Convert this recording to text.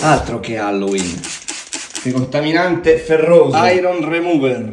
Altro che Halloween. Decontaminante ferroso. Iron Remover.